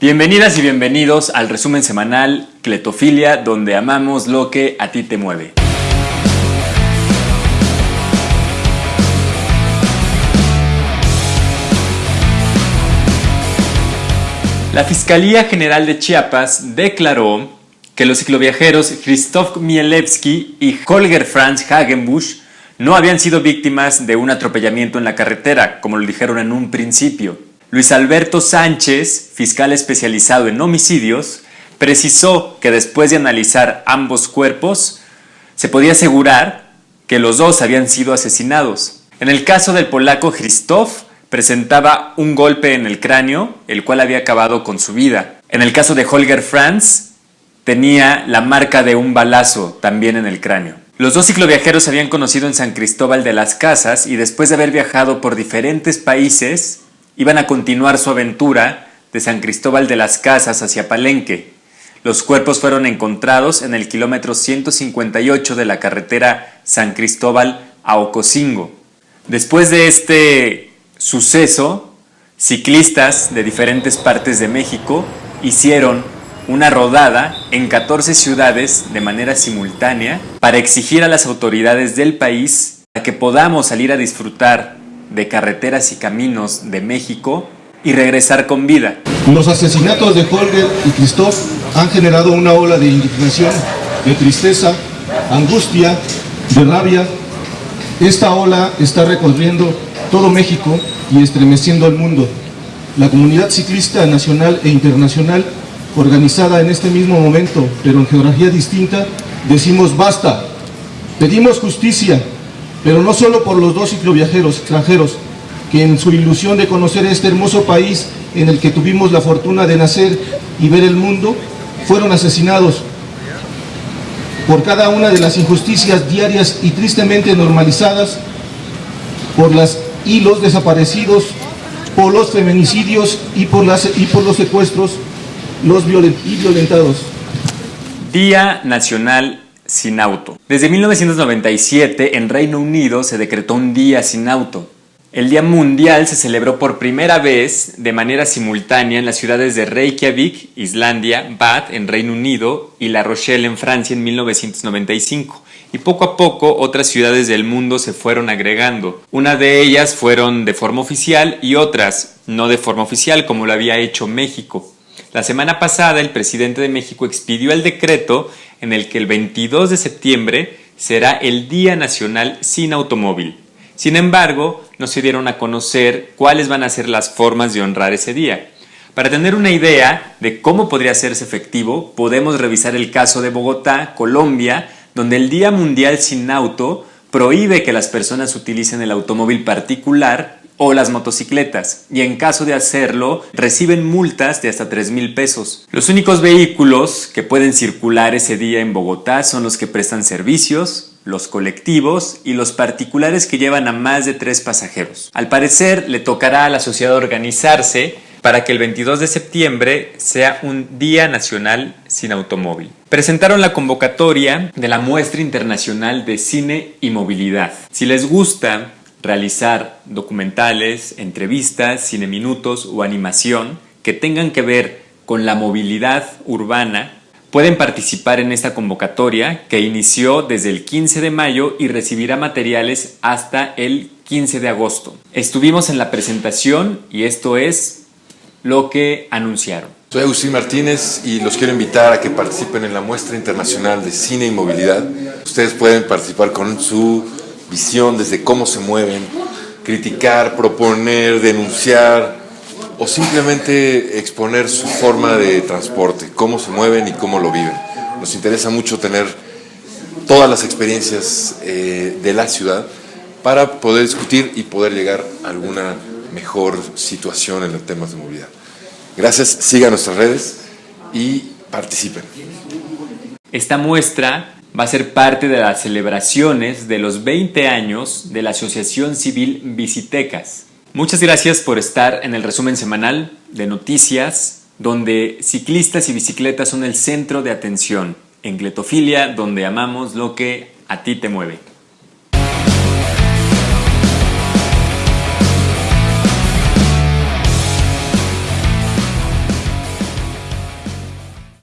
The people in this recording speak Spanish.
Bienvenidas y bienvenidos al resumen semanal Cletofilia, donde amamos lo que a ti te mueve. La Fiscalía General de Chiapas declaró que los cicloviajeros Christoph Mielewski y Holger Franz Hagenbusch no habían sido víctimas de un atropellamiento en la carretera, como lo dijeron en un principio. Luis Alberto Sánchez, fiscal especializado en homicidios, precisó que después de analizar ambos cuerpos, se podía asegurar que los dos habían sido asesinados. En el caso del polaco Christoph, presentaba un golpe en el cráneo, el cual había acabado con su vida. En el caso de Holger Franz, tenía la marca de un balazo también en el cráneo. Los dos cicloviajeros se habían conocido en San Cristóbal de las Casas y después de haber viajado por diferentes países, iban a continuar su aventura de San Cristóbal de las Casas hacia Palenque. Los cuerpos fueron encontrados en el kilómetro 158 de la carretera San Cristóbal a Ocosingo. Después de este suceso, ciclistas de diferentes partes de México hicieron una rodada en 14 ciudades de manera simultánea para exigir a las autoridades del país que podamos salir a disfrutar de carreteras y caminos de México y regresar con vida. Los asesinatos de Holger y Christoph han generado una ola de indignación, de tristeza, angustia, de rabia. Esta ola está recorriendo todo México y estremeciendo al mundo. La comunidad ciclista nacional e internacional, organizada en este mismo momento, pero en geografía distinta, decimos basta. Pedimos justicia, pero no solo por los dos cicloviajeros extranjeros, que en su ilusión de conocer este hermoso país en el que tuvimos la fortuna de nacer y ver el mundo, fueron asesinados por cada una de las injusticias diarias y tristemente normalizadas, por las y los desaparecidos, por los feminicidios y por, las, y por los secuestros los y violentados. Día Nacional sin auto. Desde 1997 en Reino Unido se decretó un día sin auto. El Día Mundial se celebró por primera vez de manera simultánea en las ciudades de Reykjavik, Islandia, Bath en Reino Unido y La Rochelle en Francia en 1995. Y poco a poco otras ciudades del mundo se fueron agregando. Una de ellas fueron de forma oficial y otras no de forma oficial como lo había hecho México. La semana pasada el presidente de México expidió el decreto en el que el 22 de septiembre será el Día Nacional sin Automóvil. Sin embargo, no se dieron a conocer cuáles van a ser las formas de honrar ese día. Para tener una idea de cómo podría hacerse efectivo, podemos revisar el caso de Bogotá, Colombia, donde el Día Mundial sin Auto prohíbe que las personas utilicen el automóvil particular o las motocicletas y en caso de hacerlo reciben multas de hasta 3 mil pesos. Los únicos vehículos que pueden circular ese día en Bogotá son los que prestan servicios, los colectivos y los particulares que llevan a más de tres pasajeros. Al parecer le tocará a la sociedad organizarse para que el 22 de septiembre sea un Día Nacional sin Automóvil. Presentaron la convocatoria de la Muestra Internacional de Cine y Movilidad. Si les gusta realizar documentales, entrevistas, cine minutos o animación que tengan que ver con la movilidad urbana, pueden participar en esta convocatoria que inició desde el 15 de mayo y recibirá materiales hasta el 15 de agosto. Estuvimos en la presentación y esto es lo que anunciaron. Soy Agustín Martínez y los quiero invitar a que participen en la muestra internacional de cine y movilidad. Ustedes pueden participar con su visión desde cómo se mueven, criticar, proponer, denunciar o simplemente exponer su forma de transporte, cómo se mueven y cómo lo viven. Nos interesa mucho tener todas las experiencias eh, de la ciudad para poder discutir y poder llegar a alguna mejor situación en los temas de movilidad. Gracias, sigan nuestras redes y participen. Esta muestra va a ser parte de las celebraciones de los 20 años de la Asociación Civil Visitecas. Muchas gracias por estar en el resumen semanal de noticias, donde ciclistas y bicicletas son el centro de atención, en Gletofilia, donde amamos lo que a ti te mueve.